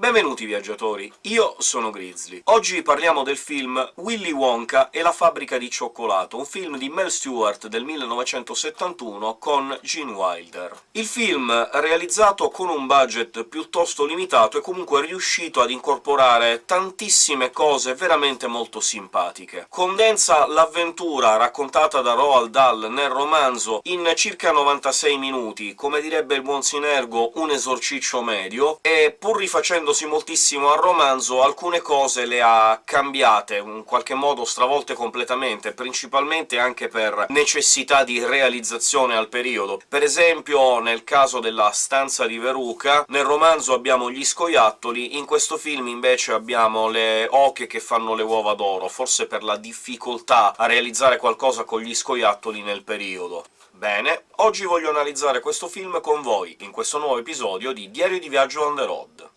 Benvenuti viaggiatori, io sono Grizzly. Oggi parliamo del film Willy Wonka e la fabbrica di cioccolato, un film di Mel Stewart del 1971 con Gene Wilder. Il film, realizzato con un budget piuttosto limitato, è comunque riuscito ad incorporare tantissime cose veramente molto simpatiche. Condensa l'avventura raccontata da Roald Dahl nel romanzo in circa 96 minuti, come direbbe il buon Sinergo un esorciccio medio, e pur rifacendo riferendosi moltissimo al romanzo, alcune cose le ha cambiate, in qualche modo stravolte completamente, principalmente anche per necessità di realizzazione al periodo. Per esempio, nel caso della stanza di Veruca, nel romanzo abbiamo gli scoiattoli, in questo film invece abbiamo le oche che fanno le uova d'oro, forse per la difficoltà a realizzare qualcosa con gli scoiattoli nel periodo. Bene, oggi voglio analizzare questo film con voi, in questo nuovo episodio di Diario di Viaggio on the road.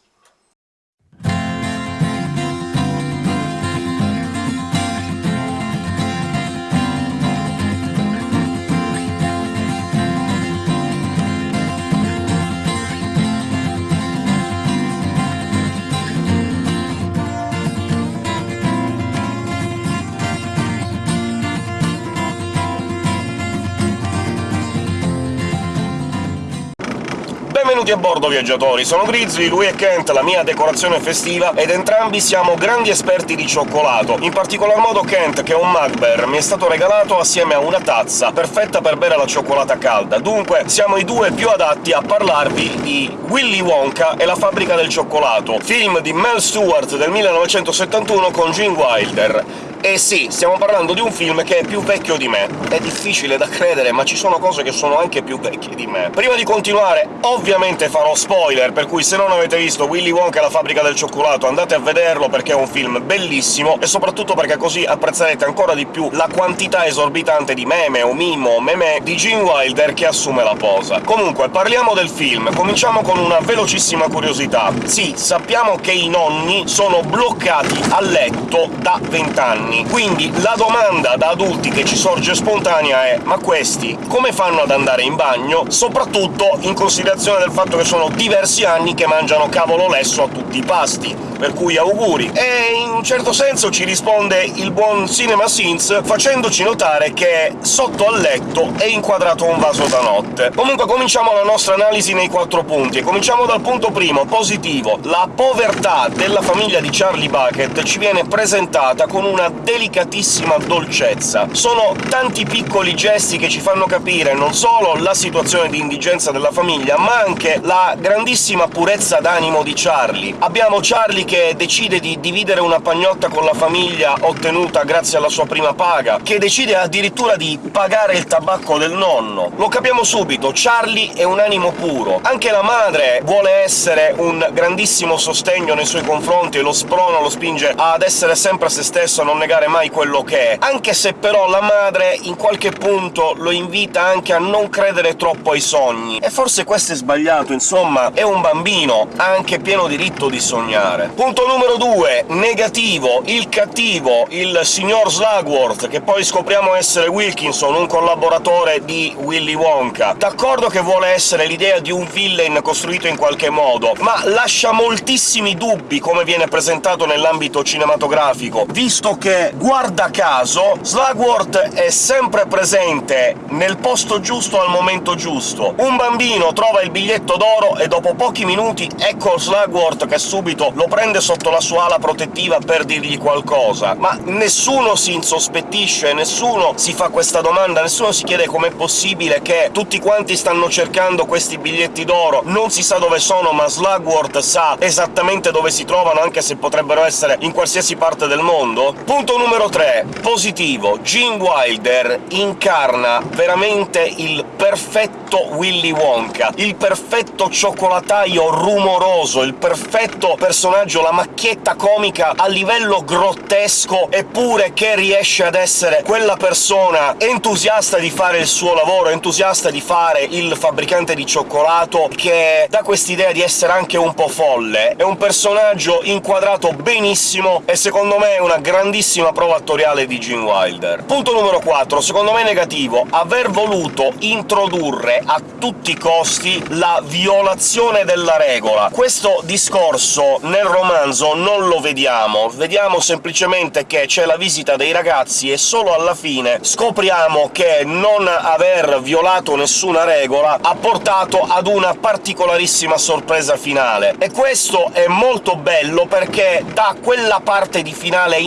Benvenuti a bordo, viaggiatori! Sono Grizzly, lui è Kent, la mia decorazione festiva, ed entrambi siamo grandi esperti di cioccolato. In particolar modo Kent, che è un Mugbear, mi è stato regalato assieme a una tazza, perfetta per bere la cioccolata calda. Dunque siamo i due più adatti a parlarvi di Willy Wonka e la fabbrica del cioccolato, film di Mel Stewart del 1971 con Gene Wilder. E sì, stiamo parlando di un film che è più vecchio di me. È difficile da credere, ma ci sono cose che sono anche più vecchie di me. Prima di continuare, ovviamente farò spoiler, per cui se non avete visto Willy Wonka e la fabbrica del cioccolato andate a vederlo, perché è un film bellissimo, e soprattutto perché così apprezzerete ancora di più la quantità esorbitante di meme o mimo o meme di Gene Wilder che assume la posa. Comunque, parliamo del film. Cominciamo con una velocissima curiosità. Sì, sappiamo che i nonni sono bloccati a letto da vent'anni, anni. Quindi la domanda da adulti che ci sorge spontanea è «ma questi come fanno ad andare in bagno?» soprattutto in considerazione del fatto che sono diversi anni che mangiano cavolo lesso a tutti i pasti per cui auguri! E in un certo senso ci risponde il buon Cinema Sins facendoci notare che sotto al letto è inquadrato un vaso da notte. Comunque cominciamo la nostra analisi nei quattro punti, e cominciamo dal punto primo, positivo. La povertà della famiglia di Charlie Bucket ci viene presentata con una delicatissima dolcezza. Sono tanti piccoli gesti che ci fanno capire non solo la situazione di indigenza della famiglia, ma anche la grandissima purezza d'animo di Charlie. Abbiamo Charlie che decide di dividere una pagnotta con la famiglia ottenuta grazie alla sua prima paga, che decide addirittura di pagare il tabacco del nonno. Lo capiamo subito, Charlie è un animo puro. Anche la madre vuole essere un grandissimo sostegno nei suoi confronti e lo sprona, lo spinge ad essere sempre se stesso, a non negare mai quello che è, anche se però la madre in qualche punto lo invita anche a non credere troppo ai sogni. E forse questo è sbagliato, insomma, è un bambino, ha anche pieno diritto di sognare. Punto numero 2. Negativo. Il cattivo, il signor Slugworth, che poi scopriamo essere Wilkinson, un collaboratore di Willy Wonka. D'accordo che vuole essere l'idea di un villain costruito in qualche modo, ma lascia moltissimi dubbi come viene presentato nell'ambito cinematografico, visto che, guarda caso, Slugworth è sempre presente nel posto giusto al momento giusto. Un bambino trova il biglietto d'oro e dopo pochi minuti ecco Slugworth che subito lo prende sotto la sua ala protettiva per dirgli qualcosa, ma nessuno si insospettisce, nessuno si fa questa domanda, nessuno si chiede com'è possibile che tutti quanti stanno cercando questi biglietti d'oro, non si sa dove sono, ma Slugworth sa esattamente dove si trovano, anche se potrebbero essere in qualsiasi parte del mondo? Punto numero 3. Positivo. Gene Wilder incarna veramente il perfetto Willy Wonka, il perfetto cioccolataio rumoroso, il perfetto personaggio, la macchietta comica a livello grottesco, eppure che riesce ad essere quella persona entusiasta di fare il suo lavoro, entusiasta di fare il fabbricante di cioccolato, che dà quest'idea di essere anche un po' folle. È un personaggio inquadrato benissimo, e secondo me è una grandissima prova attoriale di Gene Wilder. Punto numero 4, secondo me negativo, aver voluto introdurre a tutti i costi la violazione della regola. Questo discorso nel romanzo non lo vediamo, vediamo semplicemente che c'è la visita dei ragazzi e solo alla fine scopriamo che non aver violato nessuna regola ha portato ad una particolarissima sorpresa finale. E questo è molto bello perché dà quella parte di finale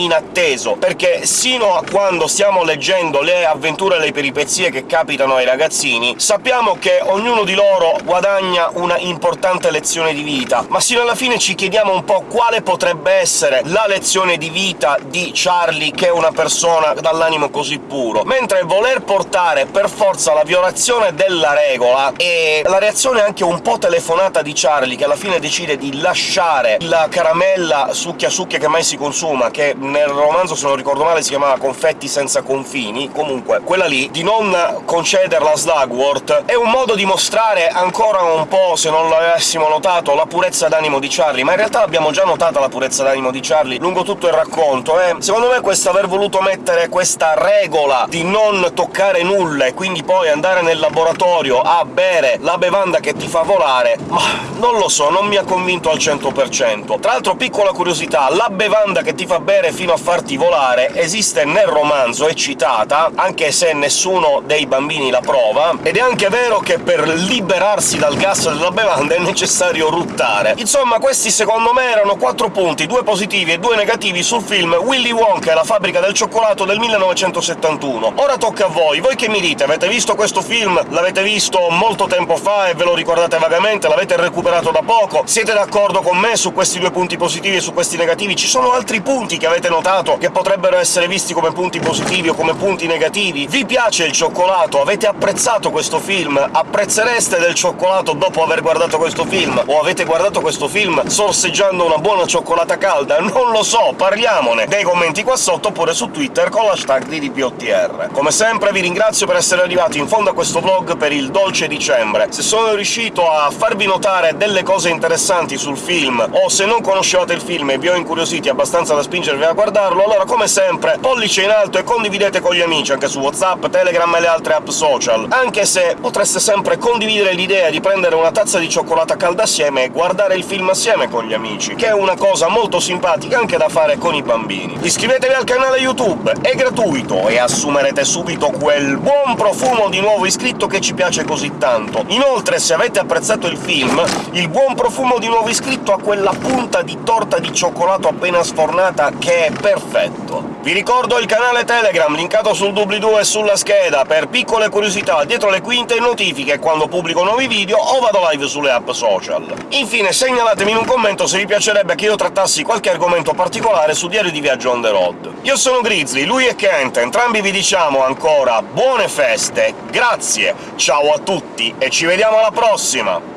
inatteso, perché sino a quando stiamo leggendo le avventure e le peripezie che capitano ai ragazzini, sappiamo che ognuno di loro guadagna una importante lezione di vita, ma sino alla fine ci chiediamo un po' quale potrebbe essere la lezione di vita di Charlie, che è una persona dall'animo così puro, mentre voler portare per forza la violazione della regola e la reazione anche un po' telefonata di Charlie, che alla fine decide di lasciare la caramella succhia-succhia che mai si consuma, che nel romanzo, se non ricordo male, si chiamava Confetti senza confini, comunque quella lì, di non concederla a Slugworth, è un modo di mostrare ancora un po', se non l'avessimo notato, la purezza d'animo di Charlie, ma in realtà abbiamo già notata la purezza d'animo di Charlie lungo tutto il racconto, e secondo me questo aver voluto mettere questa regola di non toccare nulla e quindi poi andare nel laboratorio a bere la bevanda che ti fa volare, ma non lo so, non mi ha convinto al 100%. Tra l'altro, piccola curiosità, la bevanda che ti fa bere fino a farti volare esiste nel romanzo, è citata, anche se nessuno dei bambini la prova, ed è anche vero che per liberarsi dal gas della bevanda è necessario ruttare. Insomma, questi secondo me erano quattro punti, due positivi e due negativi sul film Willy Wonka e la fabbrica del cioccolato del 1971. Ora tocca a voi, voi che mi dite? Avete visto questo film? L'avete visto molto tempo fa e ve lo ricordate vagamente? L'avete recuperato da poco? Siete d'accordo con me su questi due punti positivi e su questi negativi? Ci sono altri punti che avete notato che potrebbero essere visti come punti positivi o come punti negativi? Vi piace il cioccolato? Avete apprezzato questo film? Apprezzereste del cioccolato dopo aver guardato questo film? O avete guardato questo film sorseggiando una buona cioccolata calda? Non lo so, parliamone nei commenti qua sotto oppure su Twitter con l'hashtag DDPOTR. Come sempre vi ringrazio per essere arrivati in fondo a questo vlog per il dolce dicembre. Se sono riuscito a farvi notare delle cose interessanti sul film, o se non conoscevate il film e vi ho incuriositi abbastanza da spingervi a guardarlo, allora come sempre pollice in alto e condividete con gli amici, anche su WhatsApp, Telegram e le altre app social, anche se potreste sempre condividere l'idea di prendere una tazza di cioccolata calda assieme e guardare il film assieme con gli amici, che è una cosa molto simpatica anche da fare con i bambini. Iscrivetevi al canale YouTube, è gratuito, e assumerete subito quel buon profumo di nuovo iscritto che ci piace così tanto. Inoltre, se avete apprezzato il film, il buon profumo di nuovo iscritto ha quella punta di torta di cioccolato appena sfornata che è perfetto. Vi ricordo il canale Telegram, linkato sul doobly-doo e sulla scheda, per piccole curiosità dietro le quinte e notifiche quando pubblico nuovi video o vado live sulle app social. Infine segnalatemi in un commento se vi piacerebbe che io trattassi qualche argomento particolare su Diario di Viaggio on the road. Io sono Grizzly, lui è Kent, entrambi vi diciamo ancora buone feste, grazie, ciao a tutti e ci vediamo alla prossima!